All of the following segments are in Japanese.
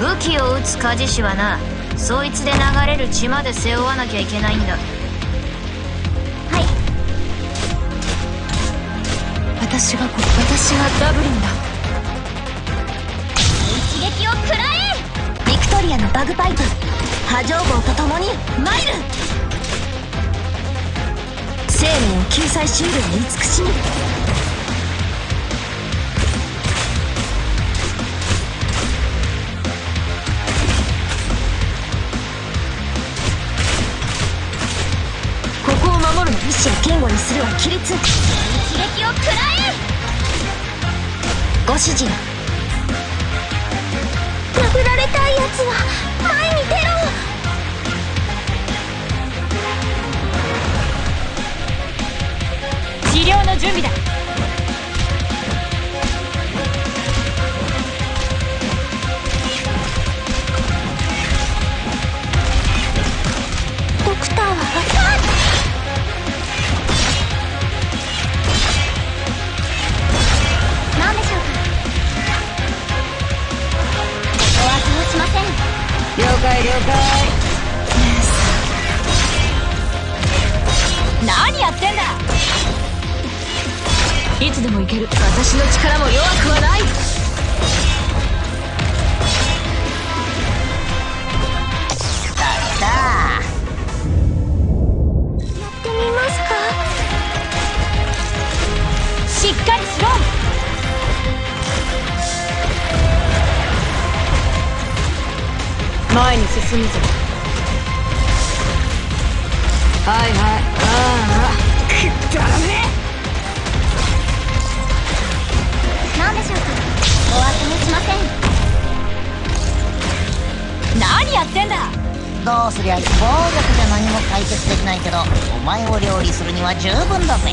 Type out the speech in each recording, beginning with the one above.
塚地氏はなそいつで流れる血まで背負わなきゃいけないんだ。はい。私がこ私がダブリンだ。一撃を食らえ！ビクトリアのバグパイプ。波状棒と共にマイル生命を救済シールの慈しみ意志を堅固にするは規律。一撃を食らえご指示を解了解。何やってんだ。いつでもいける。私の力も弱くはない。前に進むぞ。はいはい。ああ。くだらね何でしょうか。お当てもしません。え何やってんだ。どうすりゃ暴力じゃ何も解決できないけどお前を料理するには十分だぜ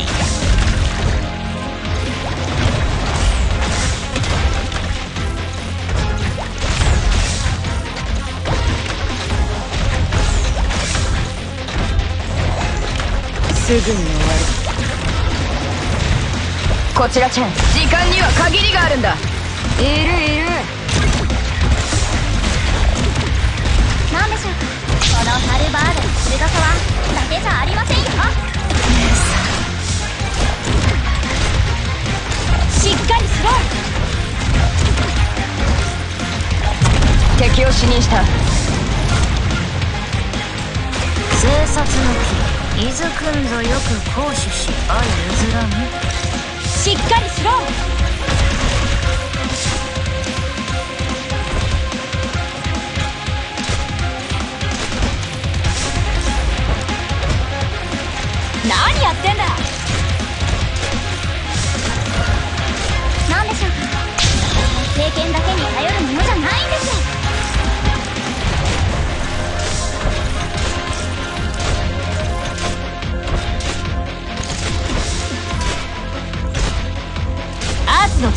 すぐに終わる。こちらチェン。時間には限りがあるんだ。いるいる。何でしょうか。このハルバードの鋭さはだけじゃありませんよ。しっかりしろ。敵を死認した。生殺の木伊豆くんぞよく行使し相譲らぬ。しっかりしろ。何やってんだ。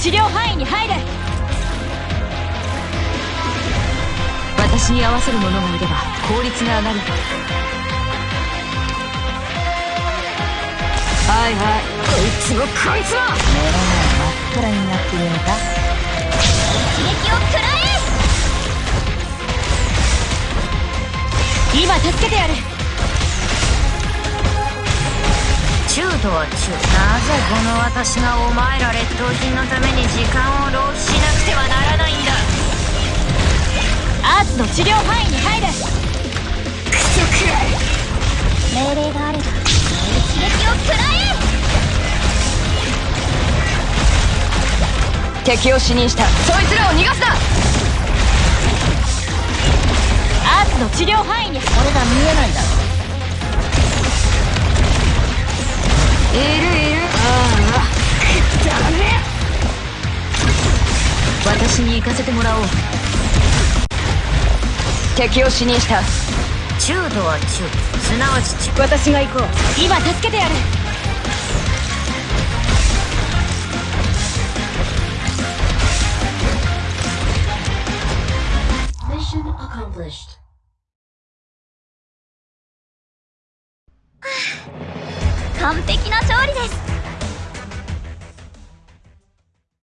治療範囲に入れ。私に合わせる者がいれば効率が上がる。はいはい。こいつもこいつも目の前真っ暗になっているのか。一撃を食らえ。今助けてやる中とは中なぜこの私がお前ら劣等品のために時間を浪費しなくてはならないんだ。アーツの治療範囲に入れ命令があれば一撃を食らえ。敵を死認した。そいつらを逃がすな。アーツの治療範囲に。これが見えないだ。ろいるいる。ああ。くだらね私に行かせてもらおう。敵を死認した。中とは中すなわち中私が行こう。今助けてやる。Mission accomplished. 完璧な勝利です。